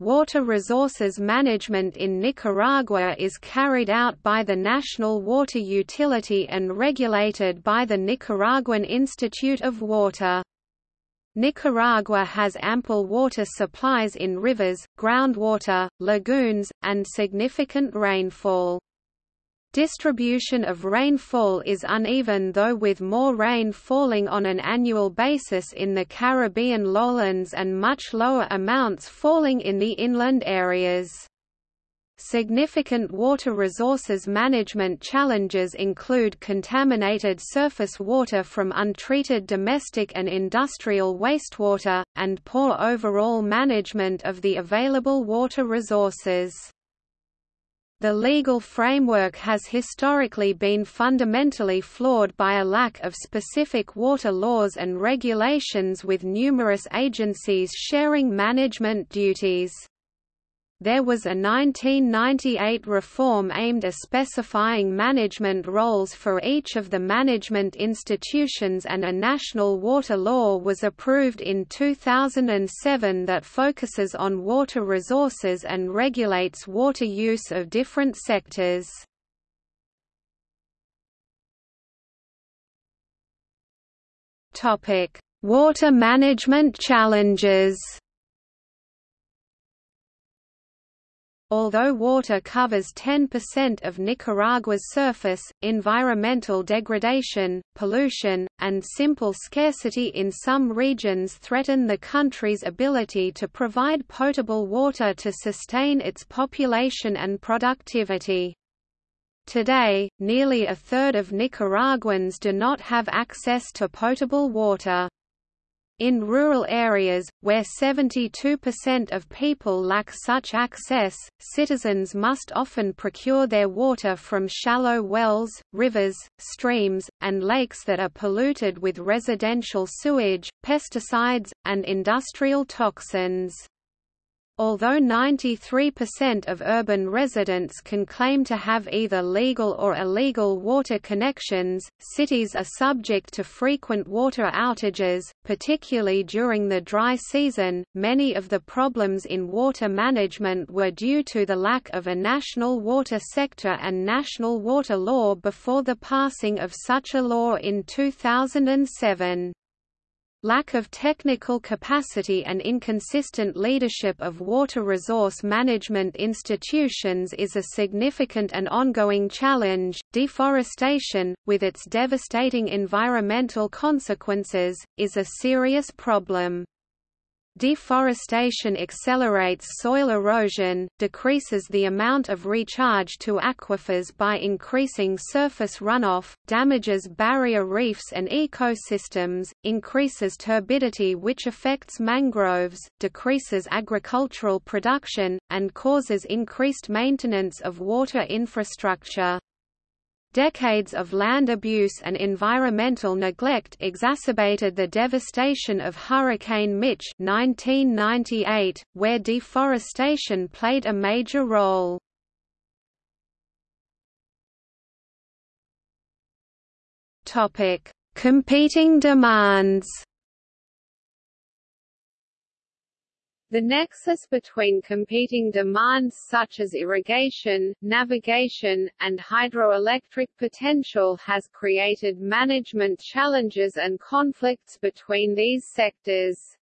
Water resources management in Nicaragua is carried out by the National Water Utility and regulated by the Nicaraguan Institute of Water. Nicaragua has ample water supplies in rivers, groundwater, lagoons, and significant rainfall. Distribution of rainfall is uneven though with more rain falling on an annual basis in the Caribbean lowlands and much lower amounts falling in the inland areas. Significant water resources management challenges include contaminated surface water from untreated domestic and industrial wastewater, and poor overall management of the available water resources. The legal framework has historically been fundamentally flawed by a lack of specific water laws and regulations with numerous agencies sharing management duties. There was a 1998 reform aimed at specifying management roles for each of the management institutions and a national water law was approved in 2007 that focuses on water resources and regulates water use of different sectors. Water management challenges Although water covers 10% of Nicaragua's surface, environmental degradation, pollution, and simple scarcity in some regions threaten the country's ability to provide potable water to sustain its population and productivity. Today, nearly a third of Nicaraguans do not have access to potable water. In rural areas, where 72% of people lack such access, citizens must often procure their water from shallow wells, rivers, streams, and lakes that are polluted with residential sewage, pesticides, and industrial toxins. Although 93% of urban residents can claim to have either legal or illegal water connections, cities are subject to frequent water outages, particularly during the dry season. Many of the problems in water management were due to the lack of a national water sector and national water law before the passing of such a law in 2007. Lack of technical capacity and inconsistent leadership of water resource management institutions is a significant and ongoing challenge. Deforestation, with its devastating environmental consequences, is a serious problem. Deforestation accelerates soil erosion, decreases the amount of recharge to aquifers by increasing surface runoff, damages barrier reefs and ecosystems, increases turbidity which affects mangroves, decreases agricultural production, and causes increased maintenance of water infrastructure. Decades of land abuse and environmental neglect exacerbated the devastation of Hurricane Mitch 1998, where deforestation played a major role. Competing demands The nexus between competing demands such as irrigation, navigation, and hydroelectric potential has created management challenges and conflicts between these sectors.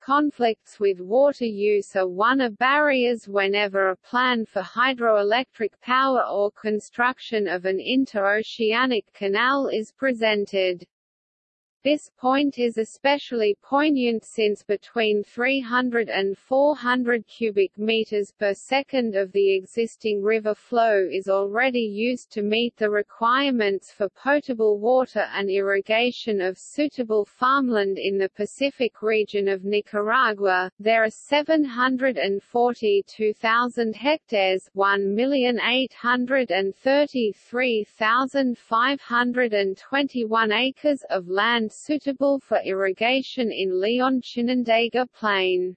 Conflicts with water use are one of barriers whenever a plan for hydroelectric power or construction of an interoceanic canal is presented. This point is especially poignant since between 300 and 400 cubic meters per second of the existing river flow is already used to meet the requirements for potable water and irrigation of suitable farmland in the Pacific region of Nicaragua. There are 742,000 hectares, 1,833,521 acres of land suitable for irrigation in Leon Chinandega Plain.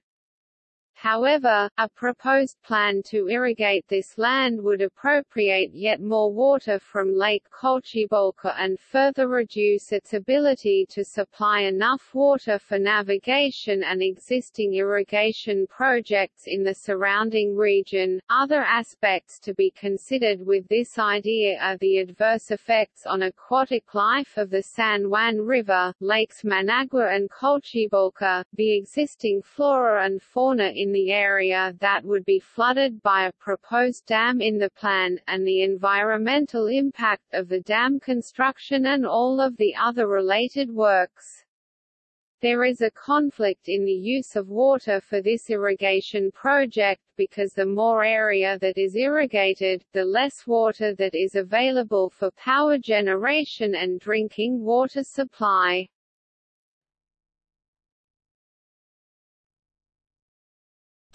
However, a proposed plan to irrigate this land would appropriate yet more water from Lake Cocibolca and further reduce its ability to supply enough water for navigation and existing irrigation projects in the surrounding region. Other aspects to be considered with this idea are the adverse effects on aquatic life of the San Juan River, Lakes Managua and Cocibolca, the existing flora and fauna in the area that would be flooded by a proposed dam in the plan, and the environmental impact of the dam construction and all of the other related works. There is a conflict in the use of water for this irrigation project because the more area that is irrigated, the less water that is available for power generation and drinking water supply.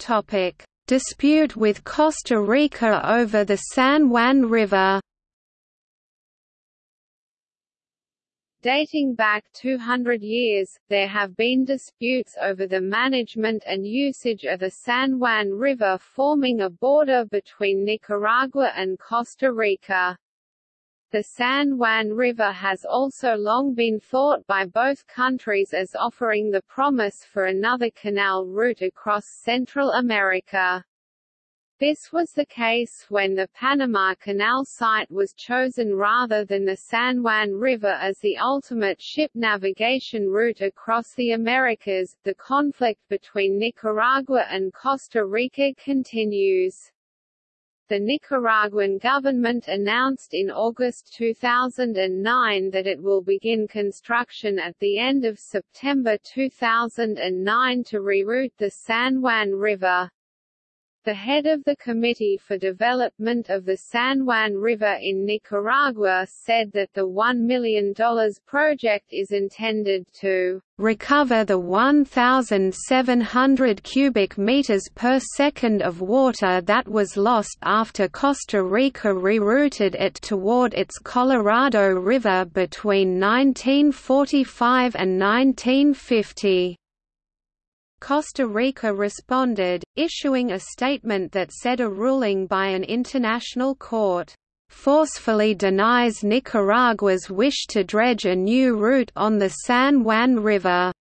Topic: Dispute with Costa Rica over the San Juan River. Dating back 200 years, there have been disputes over the management and usage of the San Juan River forming a border between Nicaragua and Costa Rica. The San Juan River has also long been thought by both countries as offering the promise for another canal route across Central America. This was the case when the Panama Canal site was chosen rather than the San Juan River as the ultimate ship navigation route across the Americas. The conflict between Nicaragua and Costa Rica continues. The Nicaraguan government announced in August 2009 that it will begin construction at the end of September 2009 to reroute the San Juan River. The head of the Committee for Development of the San Juan River in Nicaragua said that the $1 million project is intended to recover the 1,700 cubic meters per second of water that was lost after Costa Rica rerouted it toward its Colorado River between 1945 and 1950. Costa Rica responded, issuing a statement that said a ruling by an international court forcefully denies Nicaragua's wish to dredge a new route on the San Juan River.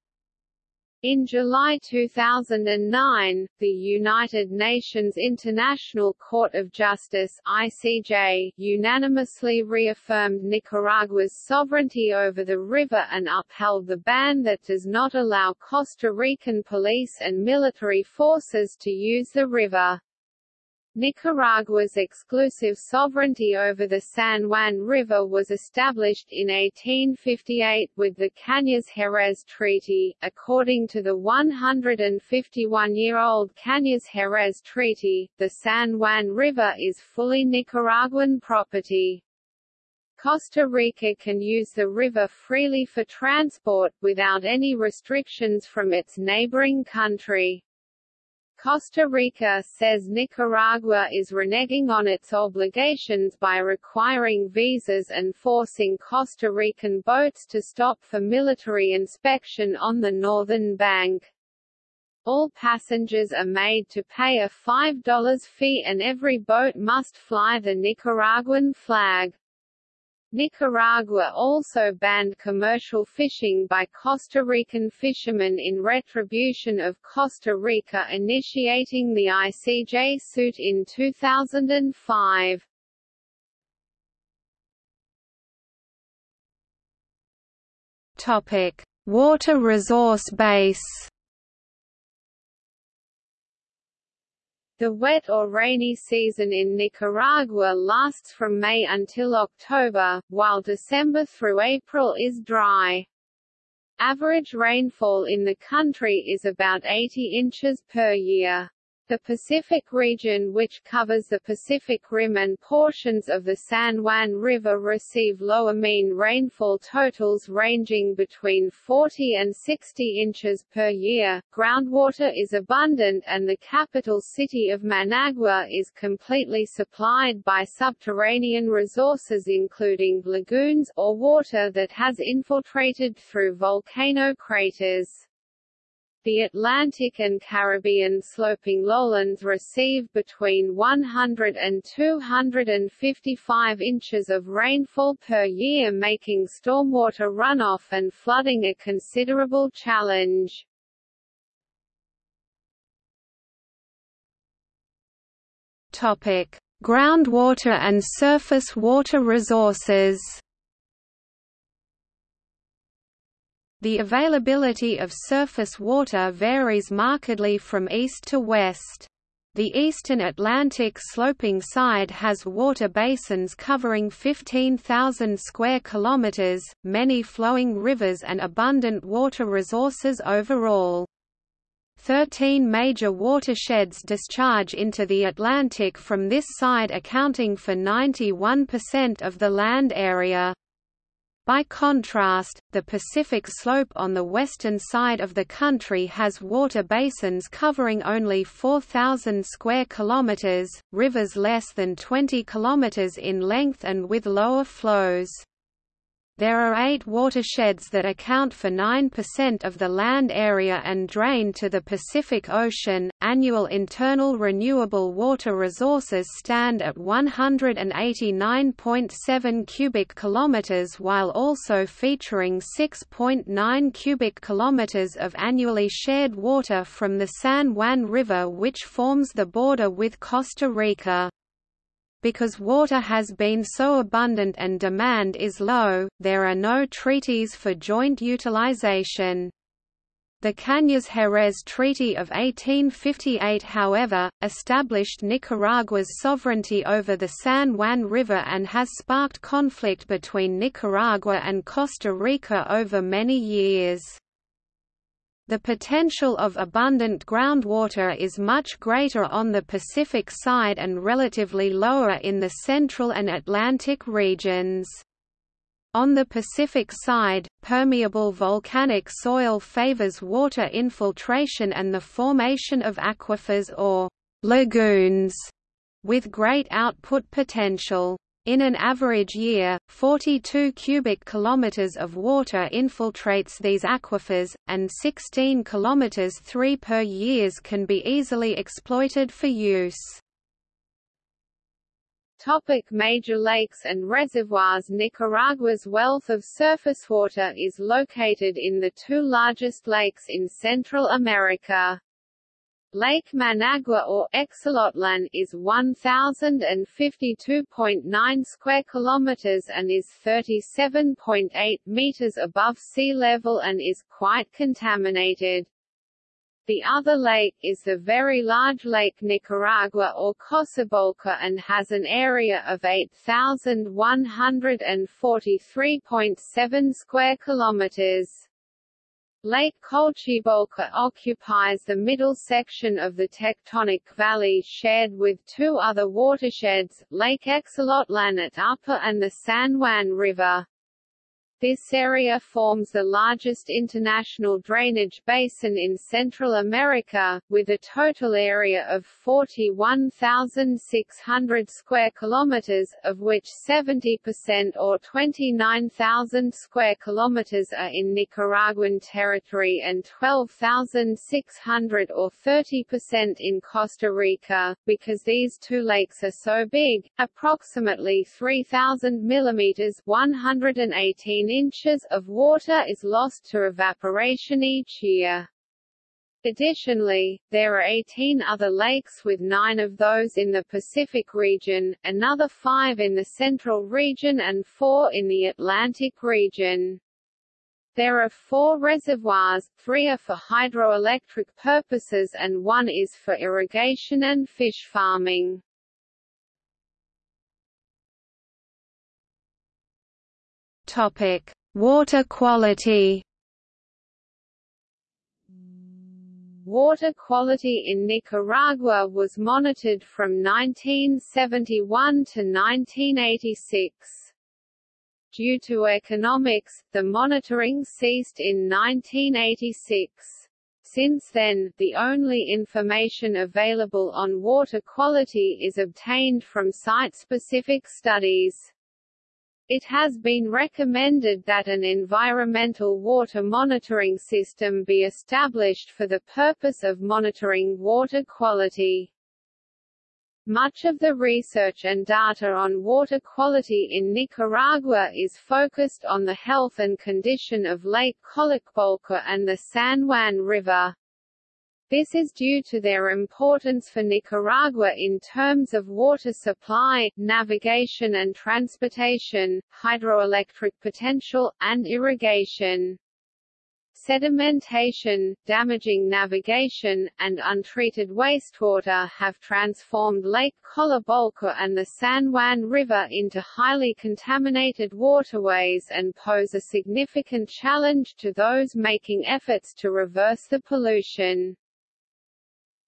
In July 2009, the United Nations International Court of Justice (ICJ) unanimously reaffirmed Nicaragua's sovereignty over the river and upheld the ban that does not allow Costa Rican police and military forces to use the river. Nicaragua's exclusive sovereignty over the San Juan River was established in 1858 with the Cañas-Jerez Treaty. According to the 151-year-old Cañas-Jerez Treaty, the San Juan River is fully Nicaraguan property. Costa Rica can use the river freely for transport, without any restrictions from its neighboring country. Costa Rica says Nicaragua is reneging on its obligations by requiring visas and forcing Costa Rican boats to stop for military inspection on the northern bank. All passengers are made to pay a $5 fee and every boat must fly the Nicaraguan flag. Nicaragua also banned commercial fishing by Costa Rican fishermen in retribution of Costa Rica initiating the ICJ suit in 2005. Topic: Water resource base The wet or rainy season in Nicaragua lasts from May until October, while December through April is dry. Average rainfall in the country is about 80 inches per year. The Pacific region which covers the Pacific Rim and portions of the San Juan River receive lower mean rainfall totals ranging between 40 and 60 inches per year. Groundwater is abundant and the capital city of Managua is completely supplied by subterranean resources including lagoons or water that has infiltrated through volcano craters. The Atlantic and Caribbean sloping lowlands receive between 100 and 255 inches of rainfall per year making stormwater runoff and flooding a considerable challenge. Topic: Groundwater and surface water resources. The availability of surface water varies markedly from east to west. The eastern Atlantic sloping side has water basins covering 15,000 square kilometers, many flowing rivers and abundant water resources overall. Thirteen major watersheds discharge into the Atlantic from this side accounting for 91% of the land area. By contrast, the Pacific slope on the western side of the country has water basins covering only 4,000 square kilometers, rivers less than 20 kilometers in length and with lower flows. There are eight watersheds that account for 9% of the land area and drain to the Pacific Ocean. Annual internal renewable water resources stand at 189.7 cubic kilometers while also featuring 6.9 cubic kilometers of annually shared water from the San Juan River which forms the border with Costa Rica. Because water has been so abundant and demand is low, there are no treaties for joint utilization. The Cañas-Jerez Treaty of 1858 however, established Nicaragua's sovereignty over the San Juan River and has sparked conflict between Nicaragua and Costa Rica over many years. The potential of abundant groundwater is much greater on the Pacific side and relatively lower in the Central and Atlantic regions. On the Pacific side, permeable volcanic soil favors water infiltration and the formation of aquifers or lagoons with great output potential. In an average year, 42 cubic kilometers of water infiltrates these aquifers, and 16 kilometers 3 per years can be easily exploited for use. Topic major lakes and reservoirs Nicaragua's wealth of surface water is located in the two largest lakes in Central America. Lake Managua or Exolotlan is 1052.9 square kilometers and is 37.8 meters above sea level and is quite contaminated. The other lake is the very large Lake Nicaragua or Cocibolca and has an area of 8,143.7 square kilometers. Lake Cocibolca occupies the middle section of the tectonic valley shared with two other watersheds, Lake Exolotlan at Upper and the San Juan River. This area forms the largest international drainage basin in Central America, with a total area of 41,600 square kilometers, of which 70% or 29,000 square kilometers are in Nicaraguan territory and 12,600 or 30% in Costa Rica. Because these two lakes are so big, approximately 3,000 millimeters (118 inches of water is lost to evaporation each year. Additionally, there are 18 other lakes with nine of those in the Pacific region, another five in the Central region and four in the Atlantic region. There are four reservoirs, three are for hydroelectric purposes and one is for irrigation and fish farming. Topic: Water quality. Water quality in Nicaragua was monitored from 1971 to 1986. Due to economics, the monitoring ceased in 1986. Since then, the only information available on water quality is obtained from site-specific studies. It has been recommended that an environmental water monitoring system be established for the purpose of monitoring water quality. Much of the research and data on water quality in Nicaragua is focused on the health and condition of Lake Colacualco and the San Juan River. This is due to their importance for Nicaragua in terms of water supply, navigation and transportation, hydroelectric potential, and irrigation. Sedimentation, damaging navigation, and untreated wastewater have transformed Lake Colacualco and the San Juan River into highly contaminated waterways and pose a significant challenge to those making efforts to reverse the pollution.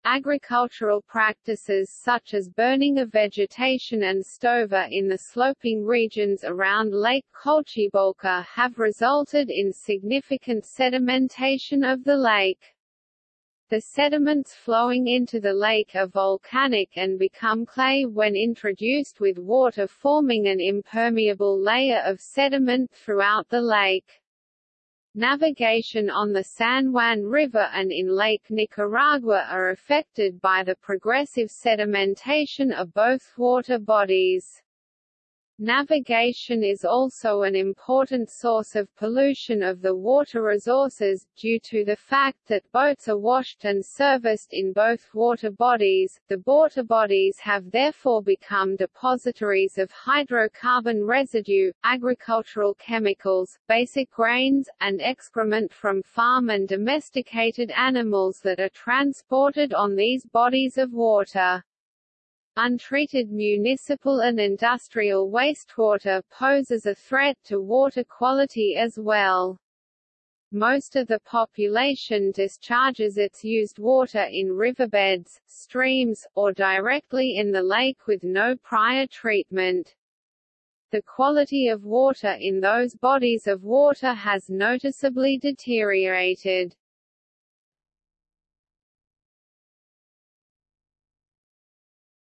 Agricultural practices such as burning of vegetation and stover in the sloping regions around Lake Colacualco have resulted in significant sedimentation of the lake. The sediments flowing into the lake are volcanic and become clay when introduced with water forming an impermeable layer of sediment throughout the lake. Navigation on the San Juan River and in Lake Nicaragua are affected by the progressive sedimentation of both water bodies. Navigation is also an important source of pollution of the water resources, due to the fact that boats are washed and serviced in both water bodies. The water bodies have therefore become depositories of hydrocarbon residue, agricultural chemicals, basic grains, and excrement from farm and domesticated animals that are transported on these bodies of water. Untreated municipal and industrial wastewater poses a threat to water quality as well. Most of the population discharges its used water in riverbeds, streams, or directly in the lake with no prior treatment. The quality of water in those bodies of water has noticeably deteriorated.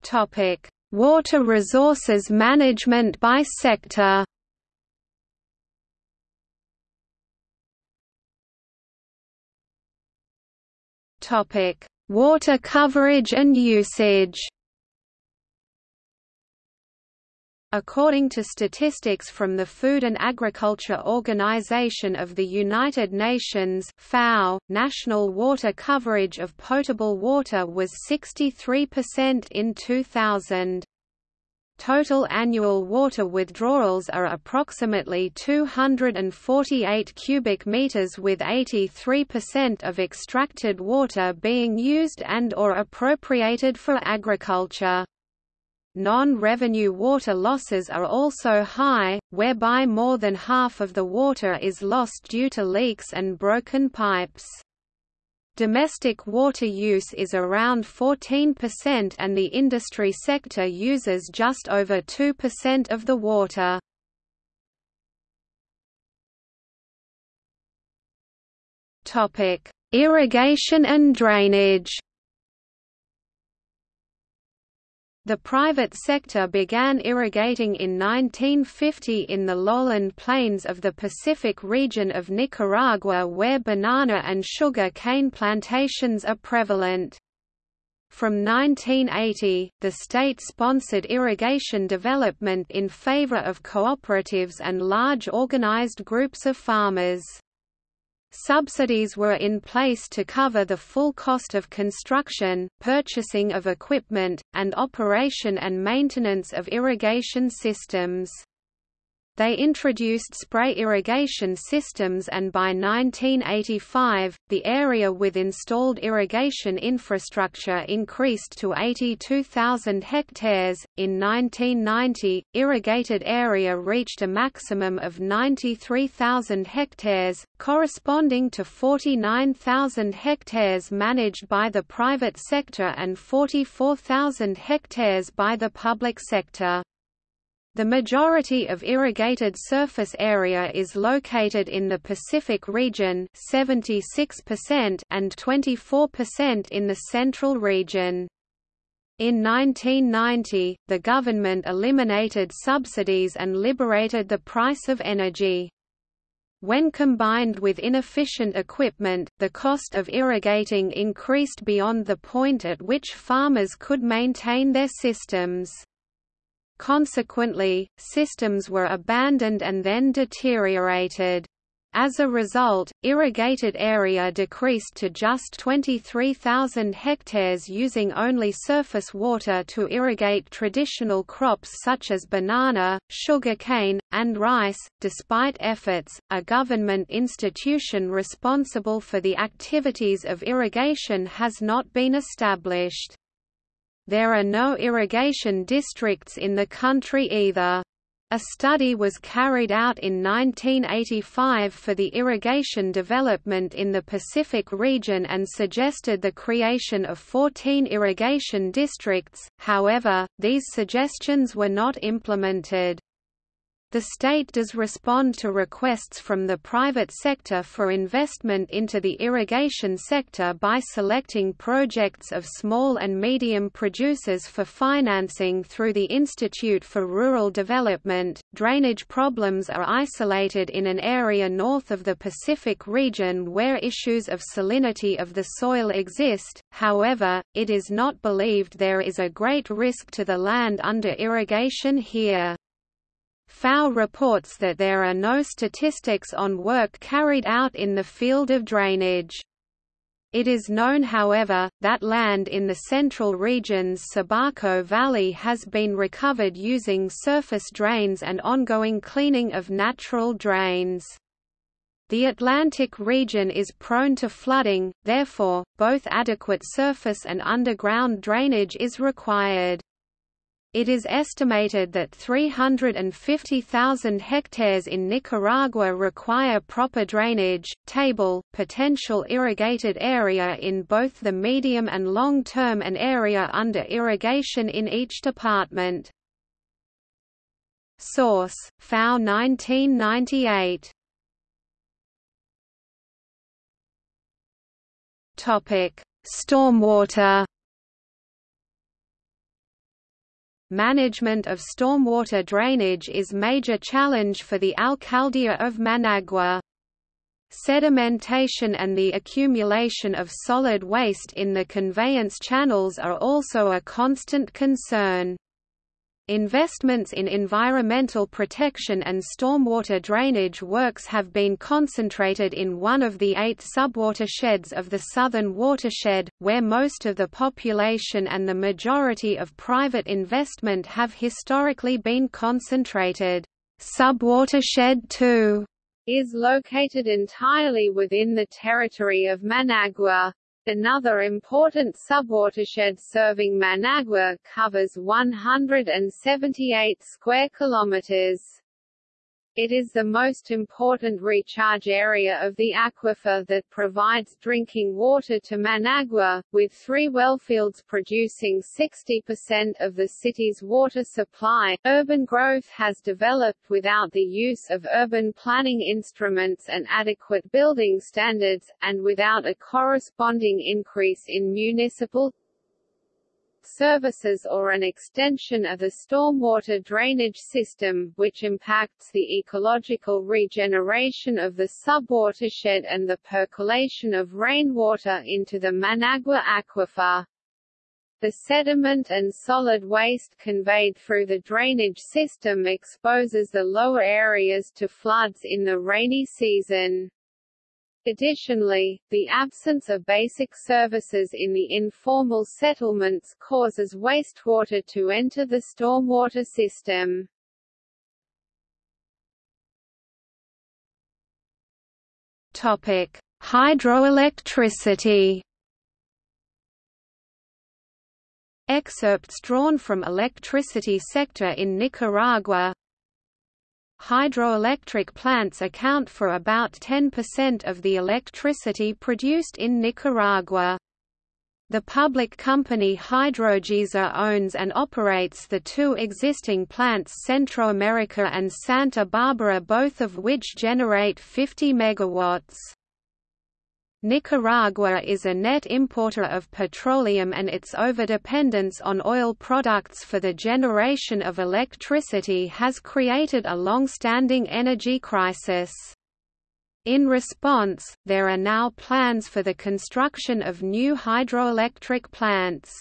Topic: Water resources management by sector. Topic: Water coverage and usage. According to statistics from the Food and Agriculture Organization of the United Nations FAO, national water coverage of potable water was 63% in 2000. Total annual water withdrawals are approximately 248 cubic meters with 83% of extracted water being used and or appropriated for agriculture. Non-revenue water losses are also high, whereby more than half of the water is lost due to leaks and broken pipes. Domestic water use is around 14% and the industry sector uses just over 2% of the water. Irrigation and drainage The private sector began irrigating in 1950 in the lowland plains of the Pacific region of Nicaragua where banana and sugar cane plantations are prevalent. From 1980, the state sponsored irrigation development in favor of cooperatives and large organized groups of farmers. Subsidies were in place to cover the full cost of construction, purchasing of equipment, and operation and maintenance of irrigation systems. They introduced spray irrigation systems and by 1985, the area with installed irrigation infrastructure increased to 82,000 hectares. In 1990, irrigated area reached a maximum of 93,000 hectares, corresponding to 49,000 hectares managed by the private sector and 44,000 hectares by the public sector. The majority of irrigated surface area is located in the Pacific region 76% and 24% in the Central region. In 1990, the government eliminated subsidies and liberated the price of energy. When combined with inefficient equipment, the cost of irrigating increased beyond the point at which farmers could maintain their systems. Consequently, systems were abandoned and then deteriorated. As a result, irrigated area decreased to just 23,000 hectares using only surface water to irrigate traditional crops such as banana, sugarcane, and rice. Despite efforts, a government institution responsible for the activities of irrigation has not been established. There are no irrigation districts in the country either. A study was carried out in 1985 for the irrigation development in the Pacific region and suggested the creation of 14 irrigation districts, however, these suggestions were not implemented. The state does respond to requests from the private sector for investment into the irrigation sector by selecting projects of small and medium producers for financing through the Institute for Rural Development. Drainage problems are isolated in an area north of the Pacific region where issues of salinity of the soil exist, however, it is not believed there is a great risk to the land under irrigation here. FAO reports that there are no statistics on work carried out in the field of drainage. It is known however, that land in the central region's Sébaco Valley has been recovered using surface drains and ongoing cleaning of natural drains. The Atlantic region is prone to flooding, therefore, both adequate surface and underground drainage is required. It is estimated that 350,000 hectares in Nicaragua require proper drainage. Table Potential irrigated area in both the medium and long term and area under irrigation in each department. Source: FAO 1998. Topic: Stormwater Management of stormwater drainage is major challenge for the Alcaldía of Managua. Sedimentation and the accumulation of solid waste in the conveyance channels are also a constant concern. Investments in environmental protection and stormwater drainage works have been concentrated in one of the eight subwatersheds of the Southern Watershed, where most of the population and the majority of private investment have historically been concentrated. Subwatershed 2 is located entirely within the territory of Managua, Another important subwatershed serving Managua covers 178 square kilometers. It is the most important recharge area of the aquifer that provides drinking water to Managua, with three wellfields producing 60% of the city's water supply. Urban growth has developed without the use of urban planning instruments and adequate building standards, and without a corresponding increase in municipal, services or an extension of the stormwater drainage system, which impacts the ecological regeneration of the subwatershed and the percolation of rainwater into the Managua aquifer. The sediment and solid waste conveyed through the drainage system exposes the lower areas to floods in the rainy season. Additionally, the absence of basic services in the informal settlements causes wastewater to enter the stormwater system. Topic: Hydroelectricity. Excerpts drawn from Electricity Sector in Nicaragua Hydroelectric plants account for about 10% of the electricity produced in Nicaragua. The public company Hidrogesa owns and operates the two existing plants Centroamerica and Santa Barbara both of which generate 50 megawatts. Nicaragua is a net importer of petroleum and its overdependence on oil products for the generation of electricity has created a long-standing energy crisis. In response, there are now plans for the construction of new hydroelectric plants.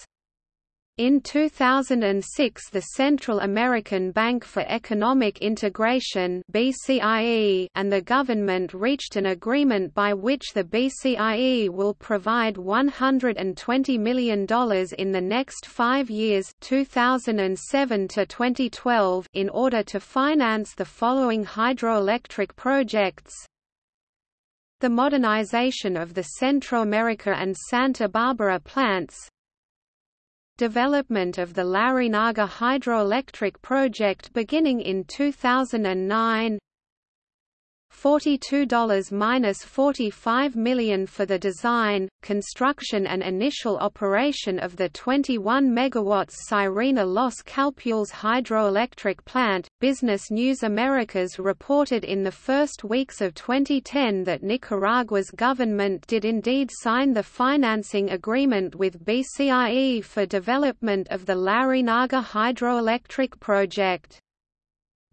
In 2006 the Central American Bank for Economic Integration BCIE and the government reached an agreement by which the BCIE will provide $120 million in the next five years 2007 to 2012 in order to finance the following hydroelectric projects. The modernization of the Centro America and Santa Barbara plants, development of the Larreynaga hydroelectric project beginning in 2009 $42–45 million for the design, construction and initial operation of the 21 MW Sirena Los Calpuls hydroelectric plant. Business News Americas reported in the first weeks of 2010 that Nicaragua's government did indeed sign the financing agreement with BCIE for development of the Larreynaga hydroelectric project.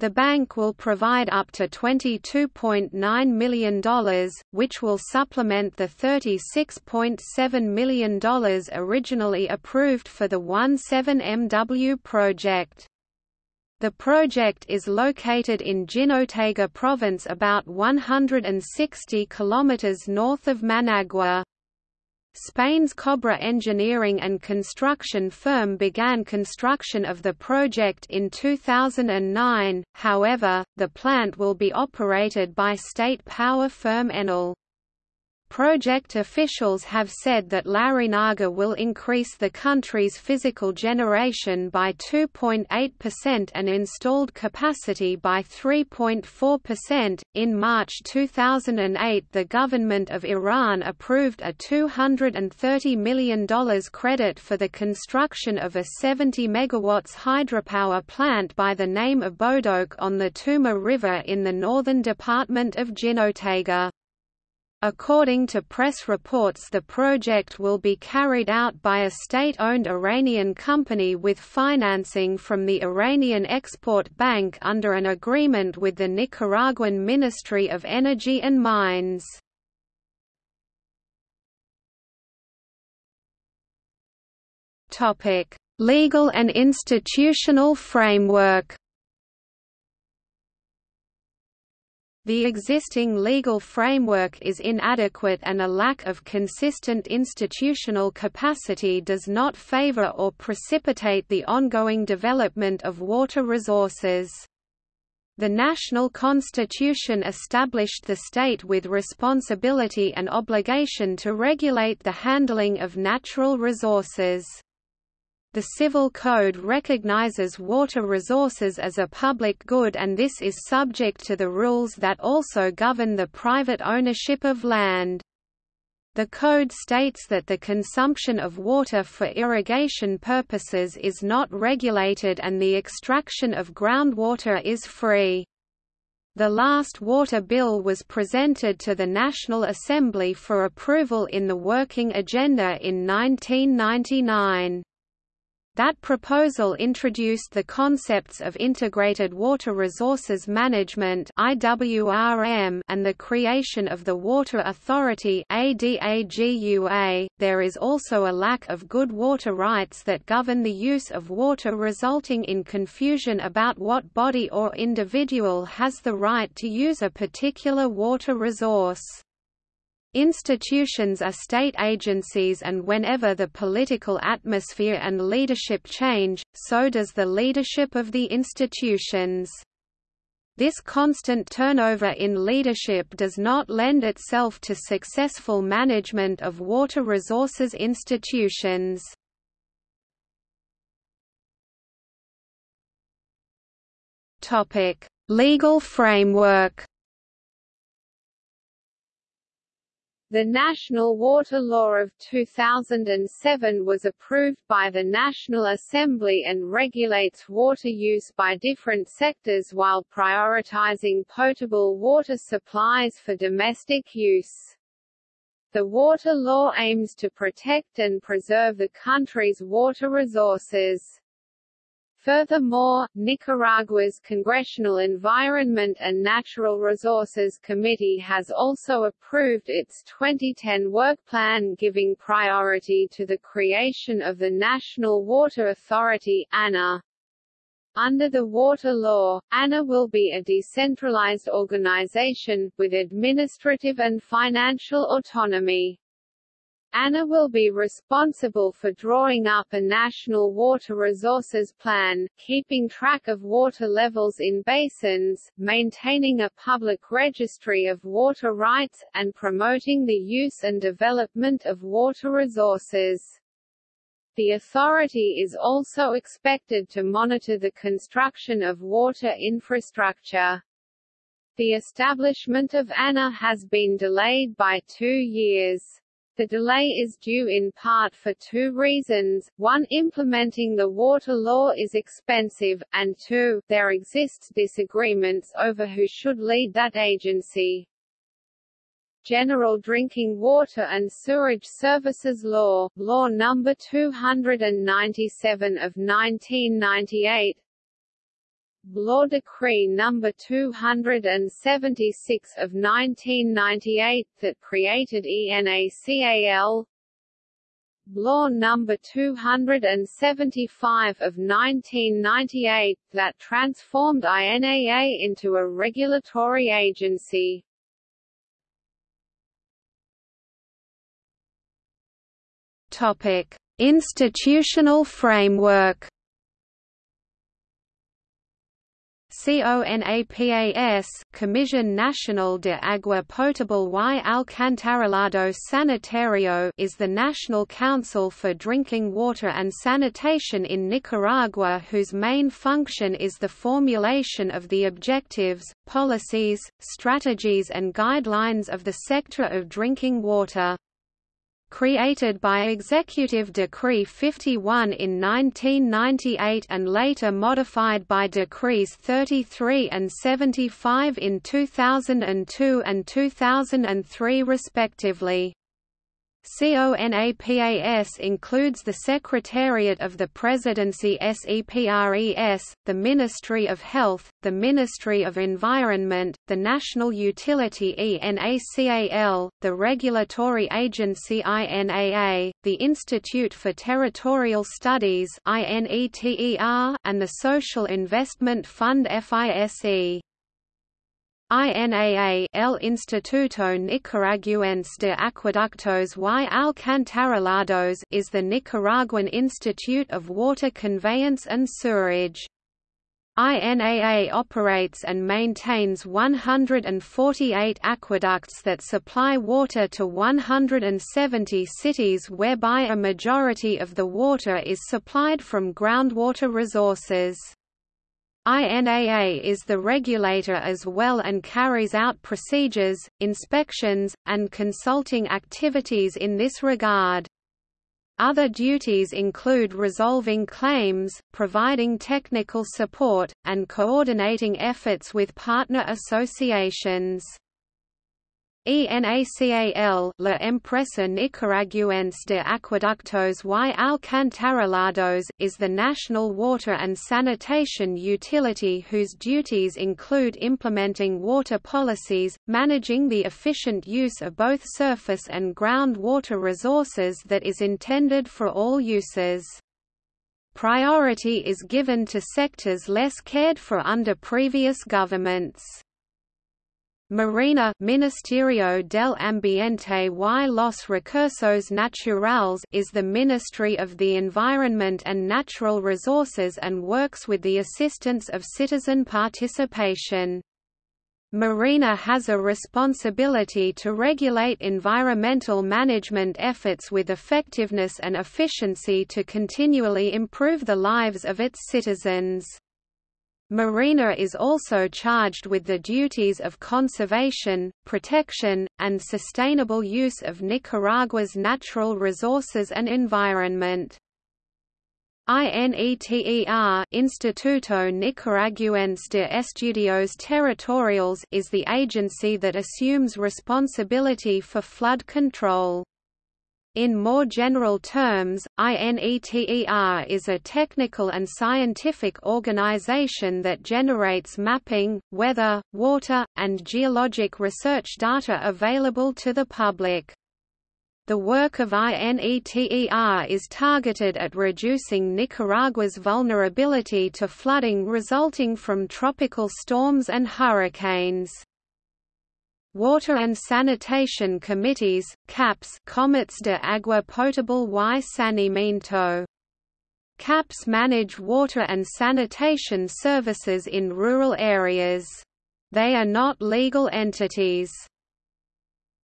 The bank will provide up to $22.9 million, which will supplement the $36.7 million originally approved for the 17MW project. The project is located in Jinotega province about 160 kilometers north of Managua. Spain's Cobra engineering and construction firm began construction of the project in 2009, however, the plant will be operated by state power firm Enel. Project officials have said that Larreynaga will increase the country's physical generation by 2.8% and installed capacity by 3.4%. In March 2008, the government of Iran approved a $230 million credit for the construction of a 70 MW hydropower plant by the name of Bodok on the Tuma River in the northern department of Jinotega. According to press reports the project will be carried out by a state-owned Iranian company with financing from the Iranian Export Bank under an agreement with the Nicaraguan Ministry of Energy and Mines. Legal and institutional framework The existing legal framework is inadequate and a lack of consistent institutional capacity does not favor or precipitate the ongoing development of water resources. The national constitution established the state with responsibility and obligation to regulate the handling of natural resources. The Civil Code recognizes water resources as a public good and this is subject to the rules that also govern the private ownership of land. The code states that the consumption of water for irrigation purposes is not regulated and the extraction of groundwater is free. The last water bill was presented to the National Assembly for approval in the Working Agenda in 1999. That proposal introduced the concepts of Integrated Water Resources Management and the creation of the Water Authority. There is also a lack of good water rights that govern the use of water resulting in confusion about what body or individual has the right to use a particular water resource. Institutions are state agencies and whenever the political atmosphere and leadership change, so does the leadership of the institutions. This constant turnover in leadership does not lend itself to successful management of water resources institutions. Legal framework The National Water Law of 2007 was approved by the National Assembly and regulates water use by different sectors while prioritizing potable water supplies for domestic use. The water law aims to protect and preserve the country's water resources. Furthermore, Nicaragua's Congressional Environment and Natural Resources Committee has also approved its 2010 work plan giving priority to the creation of the National Water Authority ANA. Under the water law, ANA will be a decentralized organization, with administrative and financial autonomy. ANA will be responsible for drawing up a national water resources plan, keeping track of water levels in basins, maintaining a public registry of water rights, and promoting the use and development of water resources. The authority is also expected to monitor the construction of water infrastructure. The establishment of ANA has been delayed by two years. The delay is due in part for two reasons, one implementing the water law is expensive, and two, there exists disagreements over who should lead that agency. General Drinking Water and Sewerage Services Law, Law No. 297 of 1998 Law Decree No. 276 of 1998 that created ENACAL Law No. 275 of 1998 that transformed INAA into a regulatory agency. Institutional framework. CONAPAS Comisión Nacional de Agua Potable y Alcantarillado Sanitario is the National Council for Drinking Water and Sanitation in Nicaragua whose main function is the formulation of the objectives, policies, strategies and guidelines of the sector of drinking water created by Executive Decree 51 in 1998 and later modified by Decrees 33 and 75 in 2002 and 2003 respectively. CONAPAS includes the Secretariat of the Presidency SEPRES, the Ministry of Health, the Ministry of Environment, the National Utility ENACAL, the Regulatory Agency INAA, the Institute for Territorial Studies INETER, and the Social Investment Fund FISE. INAA El Instituto Nicaragüense de Acueductos y Alcantarillados is the Nicaraguan Institute of Water Conveyance and Sewerage. INAA operates and maintains 148 aqueducts that supply water to 170 cities whereby a majority of the water is supplied from groundwater resources. INAA is the regulator as well and carries out procedures, inspections, and consulting activities in this regard. Other duties include resolving claims, providing technical support, and coordinating efforts with partner associations. ENACAL La Empresa Nicaragüense de Acueductos y Alcantarillados is the national water and sanitation utility whose duties include implementing water policies, managing the efficient use of both surface and groundwater resources that is intended for all uses. Priority is given to sectors less cared for under previous governments. MARENA Ministerio del Ambiente y los Recursos Naturales is the Ministry of the Environment and Natural Resources and works with the assistance of citizen participation. MARENA has a responsibility to regulate environmental management efforts with effectiveness and efficiency to continually improve the lives of its citizens. MARENA is also charged with the duties of conservation, protection, and sustainable use of Nicaragua's natural resources and environment. INETER Instituto Nicaraguense de Estudios Territoriales is the agency that assumes responsibility for flood control. In more general terms, INETER is a technical and scientific organization that generates mapping, weather, water, and geologic research data available to the public. The work of INETER is targeted at reducing Nicaragua's vulnerability to flooding resulting from tropical storms and hurricanes. Water and Sanitation Committees, CAPS Comités de Agua Potable y Saneamiento. CAPS manage water and sanitation services in rural areas. They are not legal entities.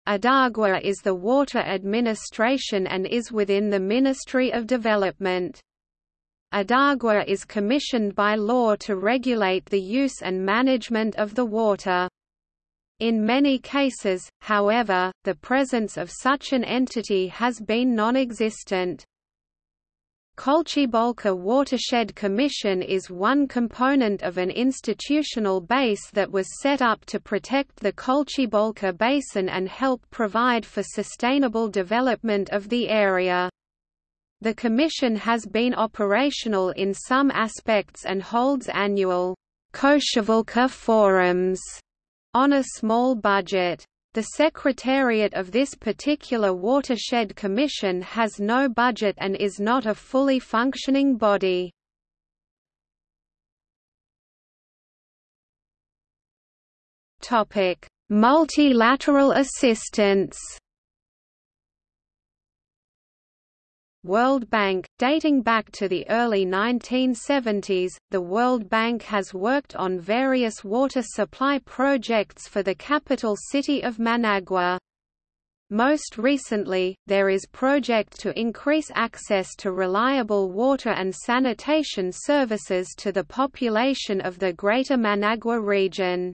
Adagua is the water administration and is within the Ministry of Development. Adagua is commissioned by law to regulate the use and management of the water. In many cases, however, the presence of such an entity has been non-existent. Cocibolca Watershed Commission is one component of an institutional base that was set up to protect the Cocibolca Basin and help provide for sustainable development of the area. The Commission has been operational in some aspects and holds annual Cocibolca forums on a small budget. The Secretariat of this particular watershed commission has no budget and is not a fully functioning body. Multilateral assistance World Bank, dating back to the early 1970s, the World Bank has worked on various water supply projects for the capital city of Managua. Most recently, there is project to increase access to reliable water and sanitation services to the population of the Greater Managua region.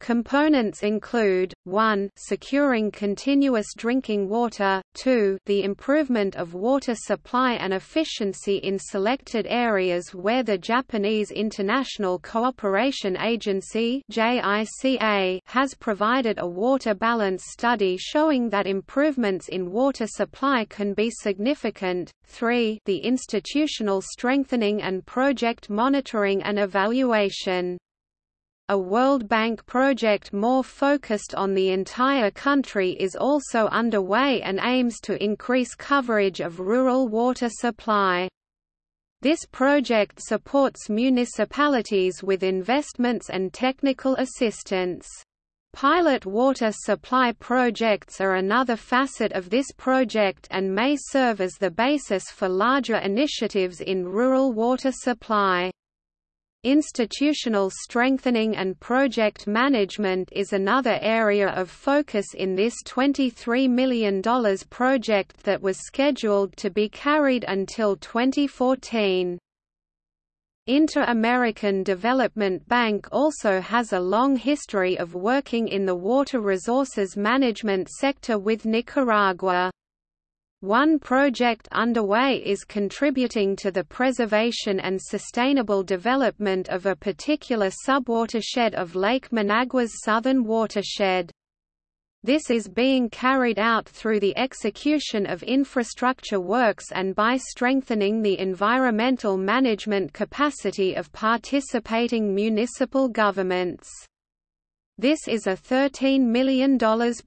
Components include, 1 securing continuous drinking water, 2 the improvement of water supply and efficiency in selected areas where the Japanese International Cooperation Agency has provided a water balance study showing that improvements in water supply can be significant, 3 the institutional strengthening and project monitoring and evaluation. A World Bank project more focused on the entire country is also underway and aims to increase coverage of rural water supply. This project supports municipalities with investments and technical assistance. Pilot water supply projects are another facet of this project and may serve as the basis for larger initiatives in rural water supply. Institutional strengthening and project management is another area of focus in this $23 million project that was scheduled to be carried until 2014. Inter-American Development Bank also has a long history of working in the water resources management sector with Nicaragua. One project underway is contributing to the preservation and sustainable development of a particular subwatershed of Lake Managua's southern watershed. This is being carried out through the execution of infrastructure works and by strengthening the environmental management capacity of participating municipal governments. This is a $13 million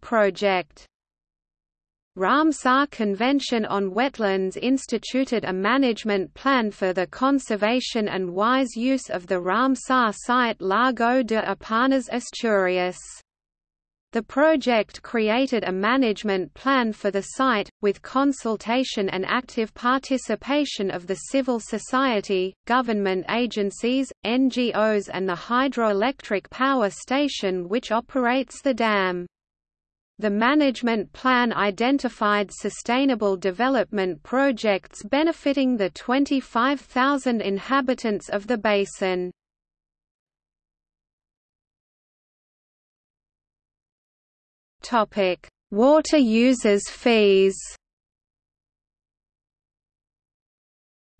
project. Ramsar Convention on Wetlands instituted a management plan for the conservation and wise use of the Ramsar site Lago de Apanas Asturias. The project created a management plan for the site, with consultation and active participation of the civil society, government agencies, NGOs and the hydroelectric power station which operates the dam. The management plan identified sustainable development projects benefiting the 25,000 inhabitants of the basin. Water users fees.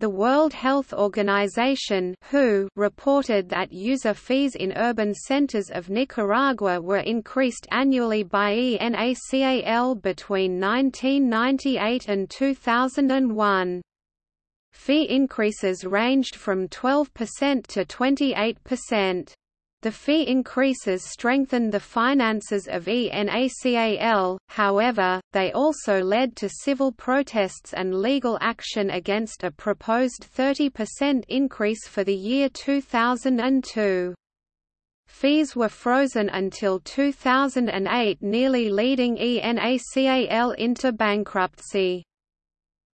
The World Health Organization (WHO) reported that user fees in urban centers of Nicaragua were increased annually by ENACAL between 1998 and 2001. Fee increases ranged from 12% to 28%. The fee increases strengthened the finances of ENACAL, however, they also led to civil protests and legal action against a proposed 30% increase for the year 2002. Fees were frozen until 2008 nearly leading ENACAL into bankruptcy.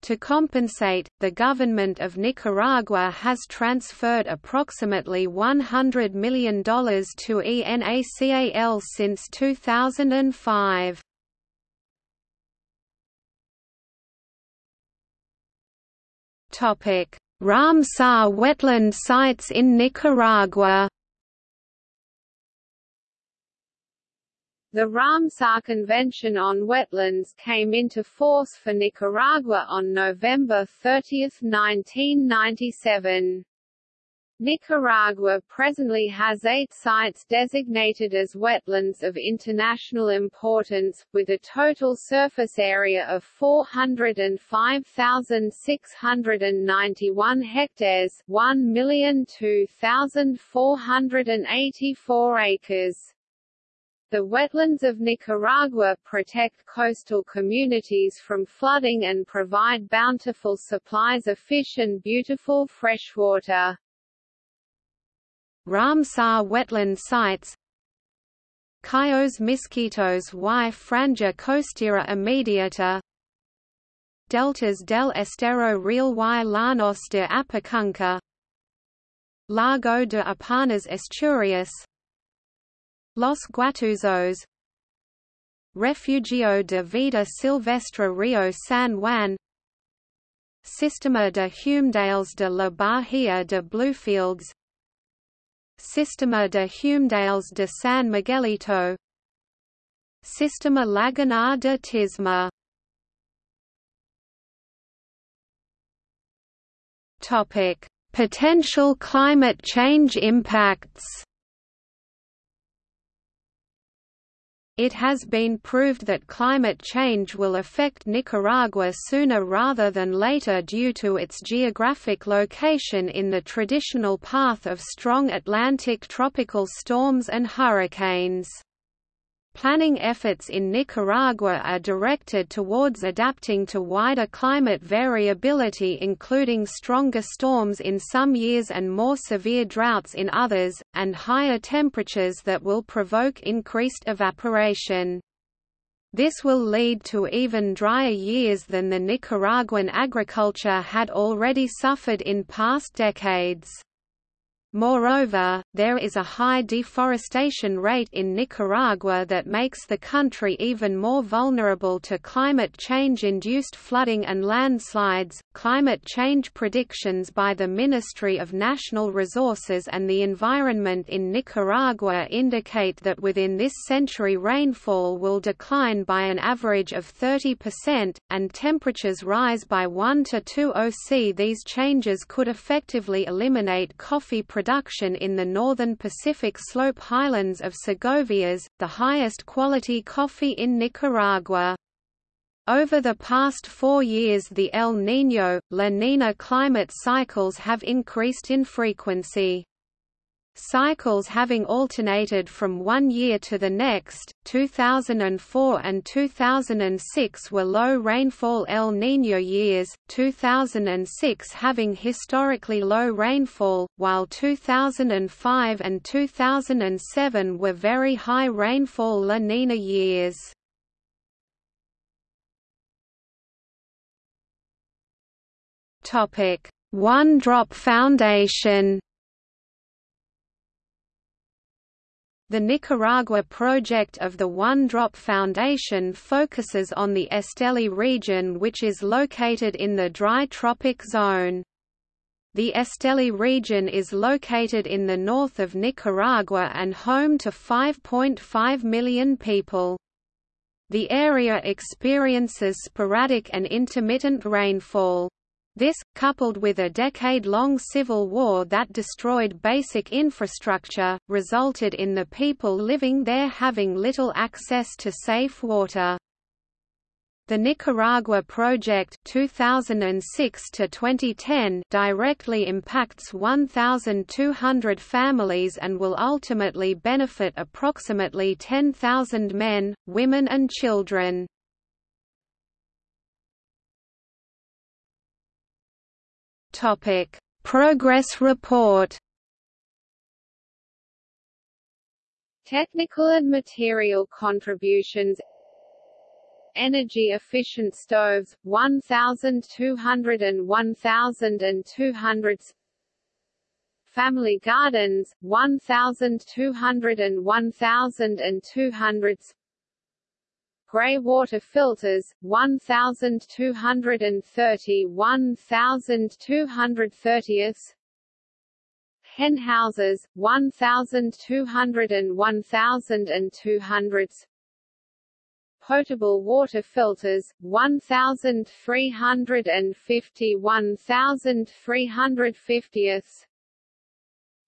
To compensate, the government of Nicaragua has transferred approximately $100 million to ENACAL since 2005. Ramsar wetland sites in Nicaragua The Ramsar Convention on Wetlands came into force for Nicaragua on November 30, 1997. Nicaragua presently has eight sites designated as wetlands of international importance, with a total surface area of 405,691 hectares 1,002,484 acres. The wetlands of Nicaragua protect coastal communities from flooding and provide bountiful supplies of fish and beautiful freshwater. Ramsar wetland sites Cayos Misquitos y Franja Costera Immediata Deltas del Estero Real y Llanos de Apacunca Lago de Apanas Asturias Los Guatuzos. Refugio de Vida Silvestre Rio San Juan. Sistema de Humedales de la Bahía de Bluefields. Sistema de Humedales de San Miguelito. Sistema Lagunar de Tisma. Potential climate change impacts It has been proved that climate change will affect Nicaragua sooner rather than later due to its geographic location in the traditional path of strong Atlantic tropical storms and hurricanes. Planning efforts in Nicaragua are directed towards adapting to wider climate variability including stronger storms in some years and more severe droughts in others, and higher temperatures that will provoke increased evaporation. This will lead to even drier years than the Nicaraguan agriculture had already suffered in past decades. Moreover, there is a high deforestation rate in Nicaragua that makes the country even more vulnerable to climate change induced flooding and landslides. Climate change predictions by the Ministry of National Resources and the Environment in Nicaragua indicate that within this century rainfall will decline by an average of 30%, and temperatures rise by 1 to 2 OC. These changes could effectively eliminate coffee production in the northern Pacific Slope highlands of Segovias, the highest quality coffee in Nicaragua. Over the past four years the El Niño, La Nina climate cycles have increased in frequency. Cycles having alternated from one year to the next, 2004 and 2006 were low rainfall El Niño years, 2006 having historically low rainfall, while 2005 and 2007 were very high rainfall La Nina years. One Drop Foundation The Nicaragua project of the One Drop Foundation focuses on the Esteli region which is located in the dry tropic zone. The Esteli region is located in the north of Nicaragua and home to 5.5 million people. The area experiences sporadic and intermittent rainfall. This, coupled with a decade-long civil war that destroyed basic infrastructure, resulted in the people living there having little access to safe water. The Nicaragua Project 2006 to 2010 directly impacts 1,200 families and will ultimately benefit approximately 10,000 men, women and children. Topic: Progress report. Technical and material contributions. Energy efficient stoves 1200 and 1200 Family gardens 1200 and 1200 grey water filters 1230 1230 hen houses 1200 and 1200 potable water filters 1350 1350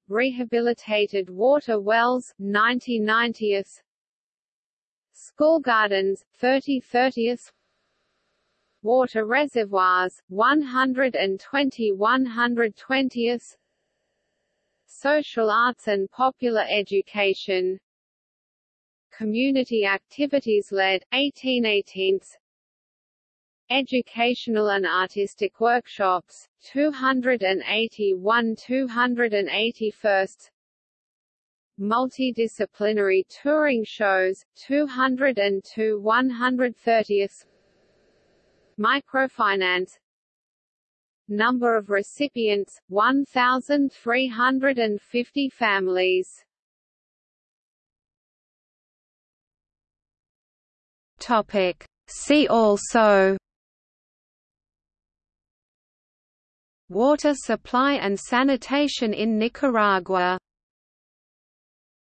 rehabilitated water wells 90 School gardens, 30 30th Water reservoirs, 120 120th Social arts and popular education. Community activities led, 1818 Educational and artistic workshops, 281 281 multidisciplinary touring shows, 202 130th Microfinance. Number of recipients, 1,350 families. Topic. See also. Water supply and sanitation in Nicaragua